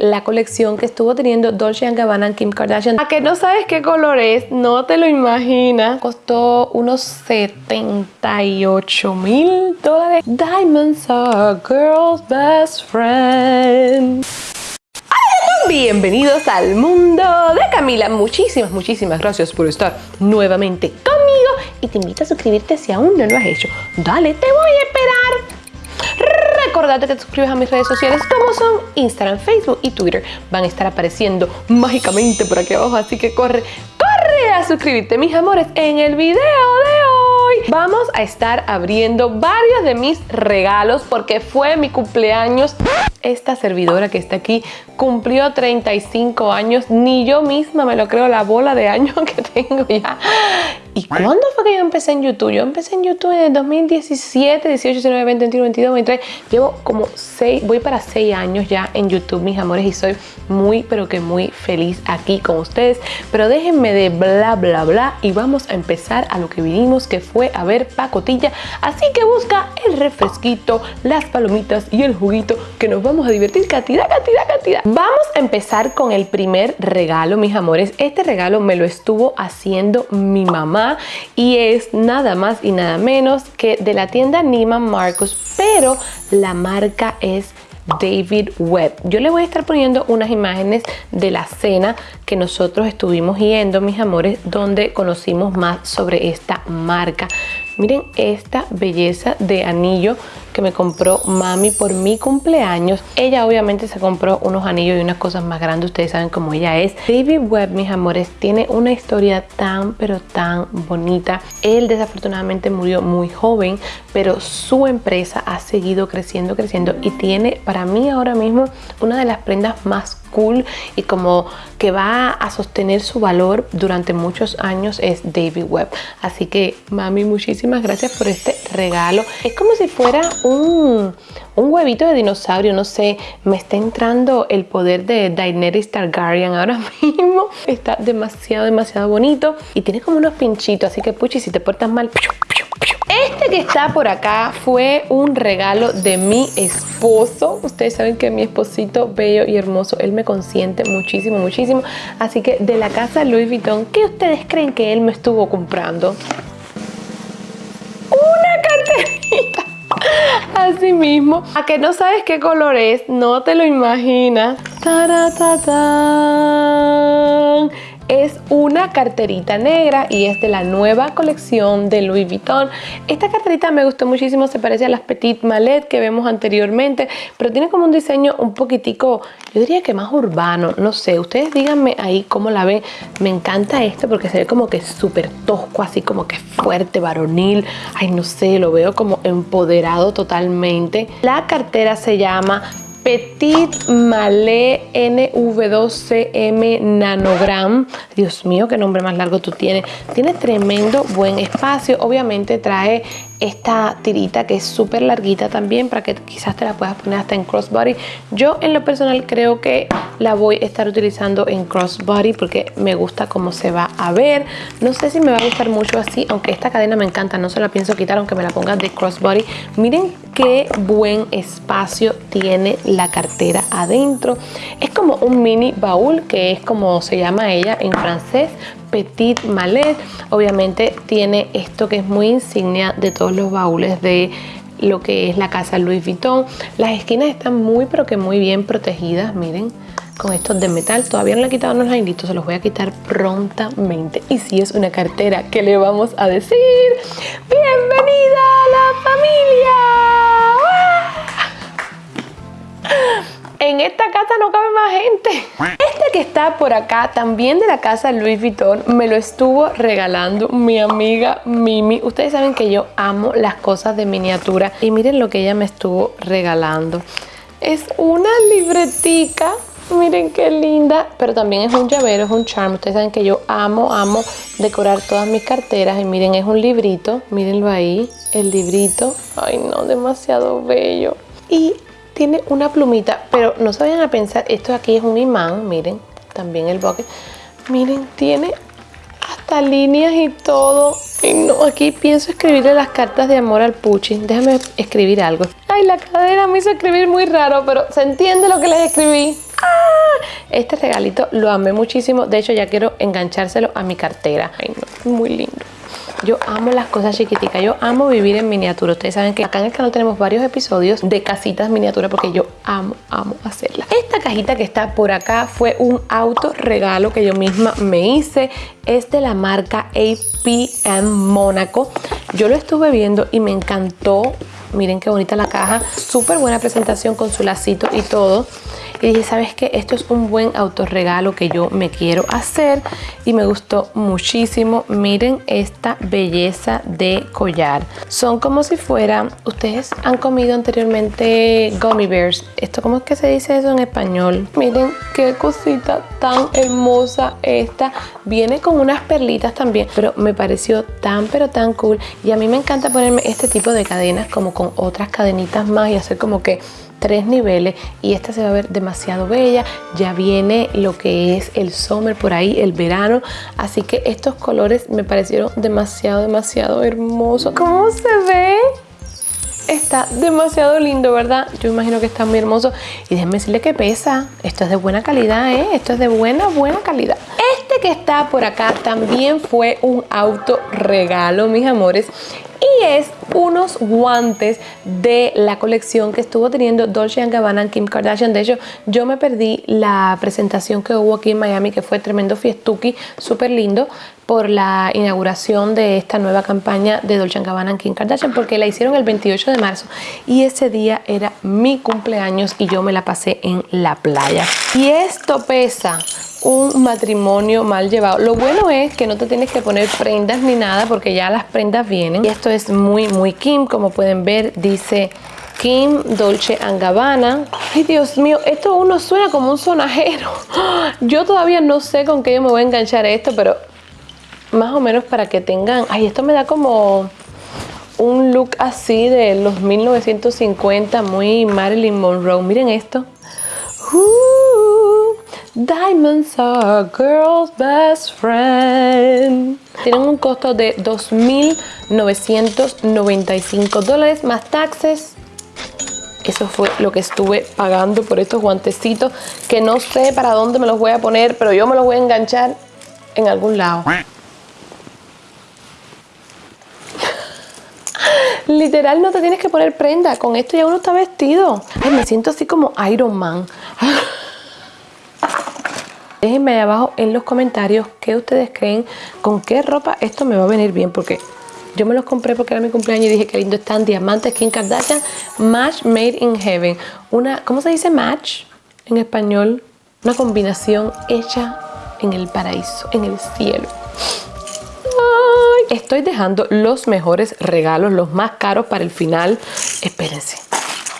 la colección que estuvo teniendo Dolce Gabbana Kim Kardashian. A que no sabes qué color es, no te lo imaginas. Costó unos 78 mil dólares. Diamonds are girl's best friend. Bienvenidos al mundo de Camila. Muchísimas, muchísimas gracias por estar nuevamente conmigo y te invito a suscribirte si aún no lo has hecho. Dale, te voy a esperar. Recordate que te suscribes a mis redes sociales como son Instagram, Facebook y Twitter. Van a estar apareciendo mágicamente por aquí abajo, así que corre, corre a suscribirte, mis amores, en el video de hoy. Vamos a estar abriendo varios de mis regalos porque fue mi cumpleaños. Esta servidora que está aquí cumplió 35 años. Ni yo misma me lo creo la bola de años que tengo ya. ¿Y cuándo fue que yo empecé en YouTube? Yo empecé en YouTube en el 2017, 18, 19, 20, 21, 22, 23. Llevo como 6, voy para 6 años ya en YouTube, mis amores, y soy muy, pero que muy feliz aquí con ustedes. Pero déjenme de bla, bla, bla y vamos a empezar a lo que vinimos, que fue a ver pacotilla. Así que busca el refresquito, las palomitas y el juguito que nos vamos a divertir cantidad, cantidad, cantidad. Vamos a empezar con el primer regalo, mis amores. Este regalo me lo estuvo haciendo mi mamá y es nada más y nada menos que de la tienda Neiman Marcus, pero la marca es David Webb. Yo le voy a estar poniendo unas imágenes de la cena que nosotros estuvimos yendo, mis amores, donde conocimos más sobre esta marca. Miren esta belleza de anillo que me compró mami por mi cumpleaños. Ella obviamente se compró unos anillos y unas cosas más grandes. Ustedes saben cómo ella es. David Webb, mis amores, tiene una historia tan pero tan bonita. Él desafortunadamente murió muy joven, pero su empresa ha seguido creciendo, creciendo y tiene para mí ahora mismo una de las prendas más cool y como que va a sostener su valor durante muchos años es David Webb. Así que mami, muchísimas gracias por este regalo. Es como si fuera un, un huevito de dinosaurio, no sé, me está entrando el poder de Daenerys Targaryen ahora mismo. Está demasiado, demasiado bonito y tiene como unos pinchitos, así que puchi, si te portas mal, este que está por acá fue un regalo de mi esposo. Ustedes saben que mi esposito bello y hermoso, él me consiente muchísimo, muchísimo. Así que de la casa Louis Vuitton, ¿qué ustedes creen que él me estuvo comprando? Así mismo. A que no sabes qué color es, no te lo imaginas. Es una carterita negra y es de la nueva colección de Louis Vuitton. Esta carterita me gustó muchísimo, se parece a las Petit Mallet que vemos anteriormente, pero tiene como un diseño un poquitico, yo diría que más urbano, no sé, ustedes díganme ahí cómo la ven. Me encanta esto porque se ve como que súper tosco, así como que fuerte, varonil. Ay, no sé, lo veo como empoderado totalmente. La cartera se llama Petit Malé NV2CM Nanogram. Dios mío, qué nombre más largo tú tienes. Tiene tremendo buen espacio. Obviamente trae esta tirita que es súper larguita también para que quizás te la puedas poner hasta en crossbody. Yo en lo personal creo que la voy a estar utilizando en crossbody porque me gusta cómo se va a ver. No sé si me va a gustar mucho así, aunque esta cadena me encanta, no se la pienso quitar aunque me la ponga de crossbody. Miren qué buen espacio tiene la cartera adentro. Es como un mini baúl que es como se llama ella en francés, Petit Mallet. Obviamente tiene esto que es muy insignia de todos los baúles de lo que es la casa Louis Vuitton. Las esquinas están muy pero que muy bien protegidas, miren con estos de metal. Todavía no le he quitado los lainitos, se los voy a quitar prontamente. Y si es una cartera, ¿qué le vamos a decir? ¡Bienvenida a la familia! Esta casa no cabe más gente. Este que está por acá, también de la casa Louis Vuitton, me lo estuvo regalando mi amiga Mimi. Ustedes saben que yo amo las cosas de miniatura y miren lo que ella me estuvo regalando. Es una libretica Miren qué linda, pero también es un llavero, es un charm. Ustedes saben que yo amo, amo decorar todas mis carteras. Y miren, es un librito, mírenlo ahí, el librito. Ay no, demasiado bello. Y tiene una plumita, pero no se vayan a pensar, esto aquí es un imán, miren, también el bucket. Miren, tiene hasta líneas y todo. Y no, aquí pienso escribirle las cartas de amor al Puchi. Déjame escribir algo. Ay, la cadera me hizo escribir muy raro, pero se entiende lo que les escribí. ¡Ah! Este regalito lo amé muchísimo. De hecho, ya quiero enganchárselo a mi cartera. Ay, no, muy lindo. Yo amo las cosas chiquiticas, yo amo vivir en miniatura. Ustedes saben que acá en el canal tenemos varios episodios de casitas miniatura porque yo amo, amo hacerlas. Esta cajita que está por acá fue un auto regalo que yo misma me hice. Es de la marca APM Mónaco. Yo lo estuve viendo y me encantó. Miren qué bonita la caja. Súper buena presentación con su lacito y todo y dije, ¿sabes qué? Esto es un buen autorregalo que yo me quiero hacer y me gustó muchísimo. Miren esta belleza de collar. Son como si fuera, ustedes han comido anteriormente gummy bears. ¿Esto cómo es que se dice eso en español? Miren qué cosita tan hermosa esta. Viene con unas perlitas también, pero me pareció tan pero tan cool. Y a mí me encanta ponerme este tipo de cadenas como con otras cadenitas más y hacer como que tres niveles y esta se va a ver demasiado bella ya viene lo que es el summer por ahí el verano así que estos colores me parecieron demasiado demasiado hermosos ¿cómo se ve? está demasiado lindo, ¿verdad? Yo imagino que está muy hermoso. Y déjenme decirle que pesa. Esto es de buena calidad, ¿eh? Esto es de buena, buena calidad. Este que está por acá también fue un auto regalo, mis amores y es unos guantes de la colección que estuvo teniendo Dolce Gabbana Kim Kardashian. De hecho, yo me perdí la presentación que hubo aquí en Miami, que fue tremendo fiestuki, súper lindo, por la inauguración de esta nueva campaña de Dolce Gabbana Kim Kardashian, porque la hicieron el 28 de marzo y ese día era mi cumpleaños y yo me la pasé en la playa. Y esto pesa un matrimonio mal llevado. Lo bueno es que no te tienes que poner prendas ni nada porque ya las prendas vienen. Y esto es muy, muy Kim. Como pueden ver, dice Kim Dolce Gabbana. Ay, Dios mío, esto uno suena como un sonajero. Yo todavía no sé con qué yo me voy a enganchar esto, pero más o menos para que tengan... Ay, esto me da como un look así de los 1950, muy Marilyn Monroe. Miren esto. Diamonds are girl's best friend. Tienen un costo de 2.995 dólares más taxes. Eso fue lo que estuve pagando por estos guantecitos que no sé para dónde me los voy a poner, pero yo me los voy a enganchar en algún lado. Literal no te tienes que poner prenda, con esto ya uno está vestido. Ay, me siento así como Iron Man. Déjenme ahí abajo en los comentarios qué ustedes creen, con qué ropa esto me va a venir bien, porque yo me los compré porque era mi cumpleaños y dije que lindo están diamantes Kim Kardashian Match Made in Heaven. Una, ¿cómo se dice match en español? Una combinación hecha en el paraíso, en el cielo. estoy dejando los mejores regalos, los más caros para el final. Espérense.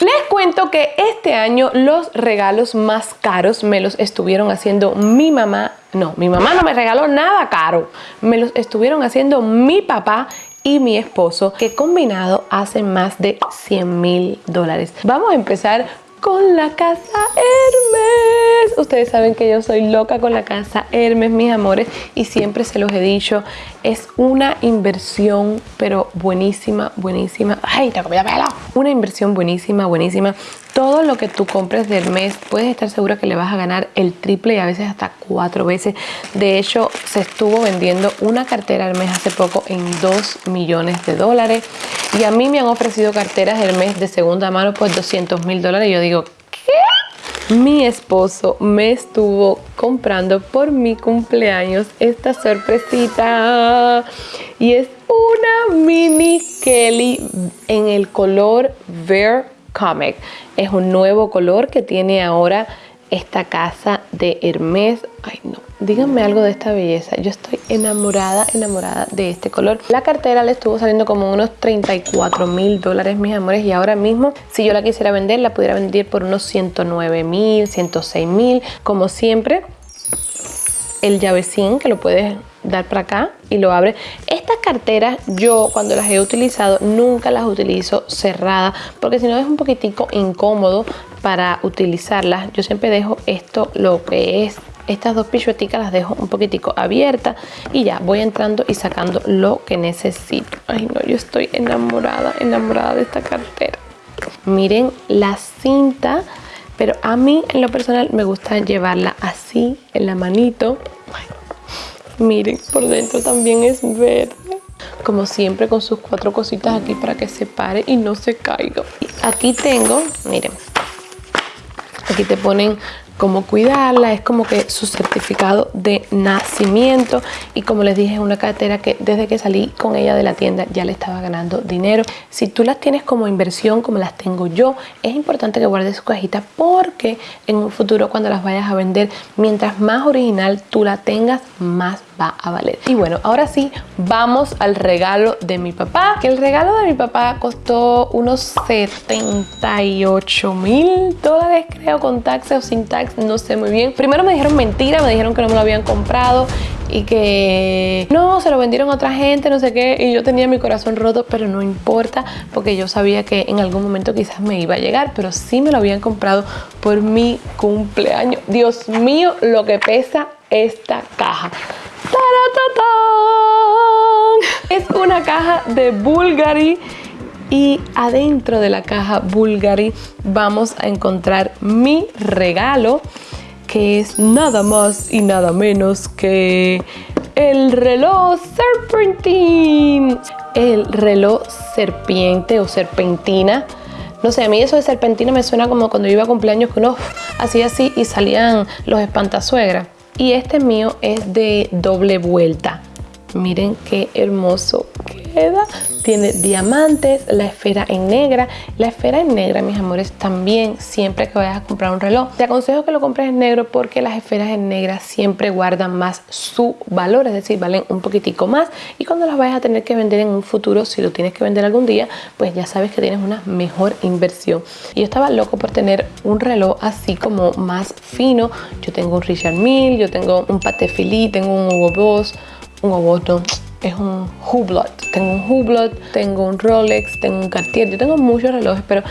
Les cuento que este año los regalos más caros me los estuvieron haciendo mi mamá. No, mi mamá no me regaló nada caro. Me los estuvieron haciendo mi papá y mi esposo que combinado hacen más de 100 mil dólares. Vamos a empezar con la casa Hermes. Ustedes saben que yo soy loca con la casa Hermes, mis amores, y siempre se los he dicho, es una inversión, pero buenísima, buenísima. ¡Ay, te comí pelo! Una inversión buenísima, buenísima. Todo lo que tú compres de Hermes, puedes estar segura que le vas a ganar el triple y a veces hasta cuatro veces. De hecho, se estuvo vendiendo una cartera Hermes hace poco en 2 millones de dólares. Y a mí me han ofrecido carteras Hermes de segunda mano por 200 mil dólares. Yo digo, ¿qué? Mi esposo me estuvo comprando por mi cumpleaños esta sorpresita. Y es una mini Kelly en el color Bear Comic. Es un nuevo color que tiene ahora esta casa de Hermes. Ay, no. Díganme algo de esta belleza. Yo estoy enamorada, enamorada de este color. La cartera le estuvo saliendo como unos 34 mil dólares, mis amores. Y ahora mismo, si yo la quisiera vender, la pudiera vender por unos 109 mil, 106 mil. Como siempre, el llavecín que lo puedes dar para acá y lo abre. Estas carteras yo cuando las he utilizado nunca las utilizo cerradas porque si no es un poquitico incómodo para utilizarlas. Yo siempre dejo esto lo que es estas dos pichueticas las dejo un poquitico abiertas y ya voy entrando y sacando lo que necesito. Ay no, yo estoy enamorada, enamorada de esta cartera. Miren la cinta pero a mí en lo personal me gusta llevarla así en la manito. miren, por dentro también es verde. Como siempre con sus cuatro cositas aquí para que se pare y no se caiga. aquí tengo, miren, aquí te ponen cómo cuidarla, es como que su certificado de nacimiento y como les dije es una cartera que desde que salí con ella de la tienda ya le estaba ganando dinero. Si tú las tienes como inversión como las tengo yo, es importante que guardes su cajita porque en un futuro cuando las vayas a vender, mientras más original tú la tengas, más va a valer. Y bueno, ahora sí, vamos al regalo de mi papá, que el regalo de mi papá costó unos 78 mil dólares, creo, con taxes o sin tax, no sé muy bien. Primero me dijeron mentira, me dijeron que no me lo habían comprado y que no, se lo vendieron a otra gente, no sé qué, y yo tenía mi corazón roto, pero no importa, porque yo sabía que en algún momento quizás me iba a llegar, pero sí me lo habían comprado por mi cumpleaños. Dios mío, lo que pesa esta caja. Es una caja de Bulgari y adentro de la caja Bulgari vamos a encontrar mi regalo que es nada más y nada menos que el reloj Serpentine. El reloj serpiente o serpentina. No sé, a mí eso de serpentina me suena como cuando yo iba a cumpleaños que uno hacía así y salían los espantasuegras. Y este mío es de doble vuelta. Miren qué hermoso Tiene diamantes, la esfera en negra. La esfera en negra, mis amores, también siempre que vayas a comprar un reloj, te aconsejo que lo compres en negro porque las esferas en negra siempre guardan más su valor, es decir, valen un poquitico más. Y cuando las vayas a tener que vender en un futuro, si lo tienes que vender algún día, pues ya sabes que tienes una mejor inversión. Y yo estaba loco por tener un reloj así como más fino. Yo tengo un Richard Mille, yo tengo un Patek tengo un Hugo Boss, un Oboto, es un Hublot. Tengo un Hublot, tengo un Rolex, tengo un Cartier. Yo tengo muchos relojes, pero...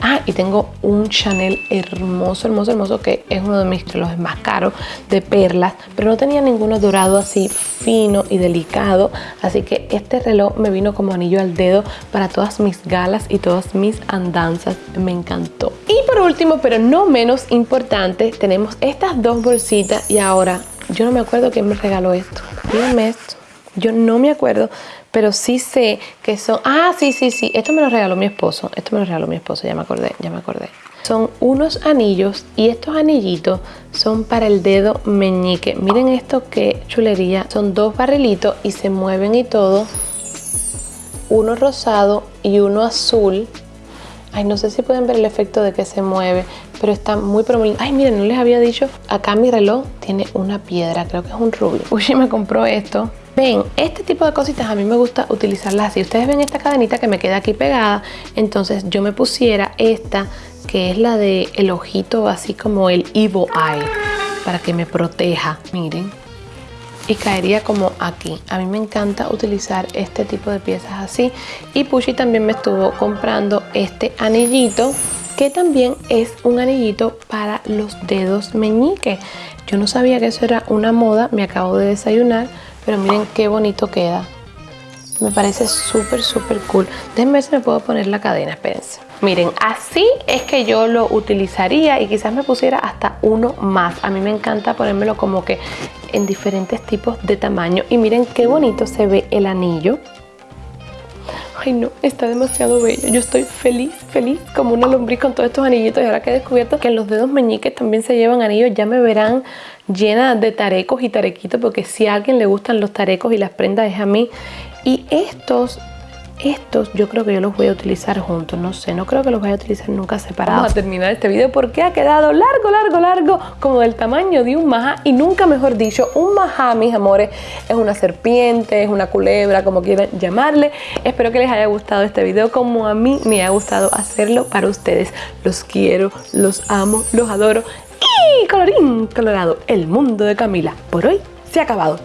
Ah, y tengo un Chanel hermoso, hermoso, hermoso, que es uno de mis relojes más caros, de perlas, pero no tenía ninguno dorado así fino y delicado. Así que este reloj me vino como anillo al dedo para todas mis galas y todas mis andanzas. Me encantó. Y por último, pero no menos importante, tenemos estas dos bolsitas y ahora yo no me acuerdo quién me regaló esto. Díganme esto. Yo no me acuerdo, pero sí sé que son... Ah, sí, sí, sí. Esto me lo regaló mi esposo. Esto me lo regaló mi esposo, ya me acordé, ya me acordé. Son unos anillos y estos anillitos son para el dedo meñique. Miren esto qué chulería. Son dos barrilitos y se mueven y todo. Uno rosado y uno azul. Ay, no sé si pueden ver el efecto de que se mueve pero está muy pero Ay, miren, no les había dicho, acá mi reloj tiene una piedra, creo que es un rubio. Uy, me compró esto. Ven, este tipo de cositas a mí me gusta utilizarlas así. Ustedes ven esta cadenita que me queda aquí pegada, entonces yo me pusiera esta, que es la de el ojito, así como el Evil Eye, para que me proteja. Miren, y caería como aquí. A mí me encanta utilizar este tipo de piezas así. Y Pushy también me estuvo comprando este anillito que también es un anillito para los dedos meñique. Yo no sabía que eso era una moda, me acabo de desayunar, pero miren qué bonito queda. Me parece súper, súper cool. Déjenme ver si me puedo poner la cadena, espérense. Miren, así es que yo lo utilizaría y quizás me pusiera hasta uno más. A mí me encanta ponérmelo como que en diferentes tipos de tamaño. Y miren qué bonito se ve el anillo ay no, está demasiado bello. Yo estoy feliz, feliz como una lombriz con todos estos anillitos y ahora que he descubierto que en los dedos meñiques también se llevan anillos, ya me verán llena de tarecos y tarequitos porque si a alguien le gustan los tarecos y las prendas es a mí. Y estos estos yo creo que yo los voy a utilizar juntos, no sé, no creo que los vaya a utilizar nunca separados. Vamos a terminar este video porque ha quedado largo, largo, largo, como del tamaño de un majá y nunca mejor dicho, un majá, mis amores, es una serpiente, es una culebra, como quieran llamarle. Espero que les haya gustado este video como a mí me ha gustado hacerlo para ustedes. Los quiero, los amo, los adoro y colorín colorado, el mundo de Camila por hoy se ha acabado.